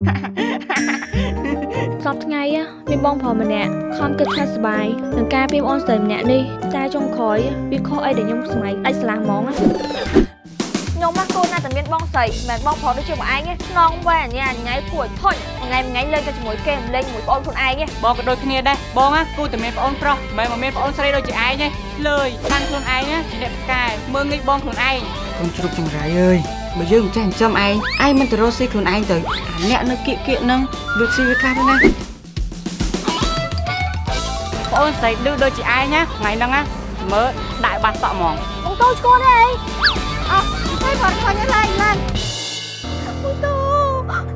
សប្តាហ៍ថ្ងៃ á មានបងប្រុសម្នាក់ខំគិតថាសប្បាយនឹងការពីបងស្រីម្នាក់នេះតែចុងក្រោយវាខុសអីដែលខ្ញុំស្មៃដាច់ស្រឡះហ្មងណាខ្ញុំមកកូនណាតែមានបងស្រីមិនមែនបងប្រុសដូចជាបងឯងទេខ្នងវែអញ្ញាអញ្ញៃគួរឲ្យធុញថ្ងៃមួយថ្ងៃលេងតែជាមួយគេមិនលេងជាមួយបងខ្លួនឯងទេបងក៏ដូចគ្នាដែរបងណាគូតែមានប្អូនប្រុសមិនមែនមកមានប្អូនស្រីដូចជាឯងទេលើយបានខ្លួនឯងណាជាអ្នកផ្កាយមើងងាយបងខ្លួនឯង កូនជ្រូកចង្រៃអើយបើយើងមិនចេះចិញ្ចឹមឯងឯងមិនទៅរកស៊ីខ្លួនឯងទៅអាអ្នកនៅគៀកគៀកហ្នឹងវាស៊ីវាខ្លះទៅណាប្អូនស្រីឌឺដូចជាឯងណាថ្ងៃហ្នឹងណាមើលដាក់ឲ្យបាត់សក់ហ្មងបងតូចឈ្គន់ទេអីអត់ហើយគាត់ឃើញហើយឡើងឡើងបងតូ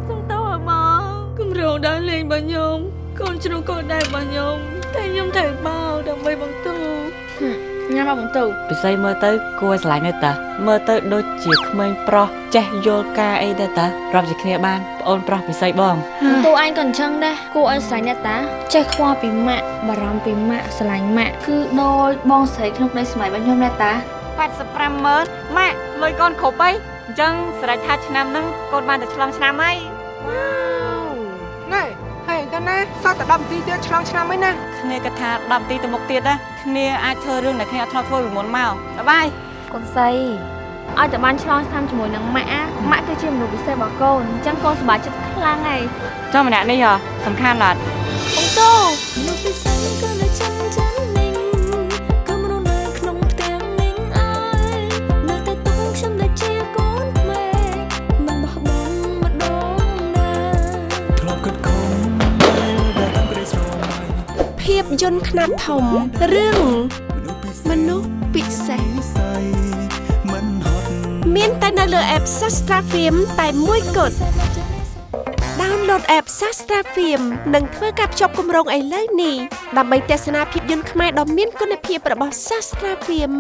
សុំតូឲ្យមកគម្រោងដើរលេងរបស់ខ្ញុំកូនជ្រូកកូនដែររបស់ខ្ញុំតែខ្ញុំត្រូវបោដើម្បីបងតូ ញ៉ាំមកបងតូពិសីមើលទៅគួរឲ្យស្រឡាញ់ទៅតាមើលទៅដូចជាក្មេងប្រុសចេះយល់ការអីទៅតារាប់ជាគ្នាបានប្អូនប្រុសពិសីបងតូអញក៏អញ្ចឹងដែរគួរឲ្យស្រឡាញ់អ្នកតាចេះខ្វល់ពីម៉ាក់បារម្ភពីម៉ាក់ស្រឡាញ់ម៉ាក់គឺដូចបងស្រីក្នុងក្តីសម័យរបស់ខ្ញុំអ្នកតា85ម៉ឺនម៉ាក់លុយកូនគ្រប់អីអញ្ចឹងស្រេចថាឆ្នាំហ្នឹងកូនបានតែឆ្លងឆ្នាំហើយណែហើយទៅ ណាសតតែ10នាទីទៀតឆ្លងឆ្នាំហើយណាគ្នាគិតថា10នាទីទៅមុខទៀតណាគ្នាអាចធ្វើរឿងដែលគ្នាអត់ធ្លាប់ធ្វើពីមុនមកបាយបាយកូនស្រីឲ្យតែបានឆ្លងឆ្នាំជាមួយនឹងម៉ាក់អាម៉ាក់គឺជាមនុស្សពិសេសរបស់កូនអញ្ចឹងកូនសប្បាយចិត្តខ្លាំងហើយចុះម្នាក់នេះហ៎សំខាន់ណាស់បងតូលោកពិសេសក៏នៅចាំចាំ ភាពយន្តខ្នាតធំរឿងមនុស្សពិសេសមនុស្សពិសេសនិស័យមិនហត់មានតែនៅលើ app Sastra Film តែមួយគត់ download app Sastra Film និងធ្វើការភ្ជាប់គម្រោងឥឡូវនេះដើម្បីទស្សនាភាពយន្តខ្មែរដ៏មានគុណភាពរបស់ Sastra Film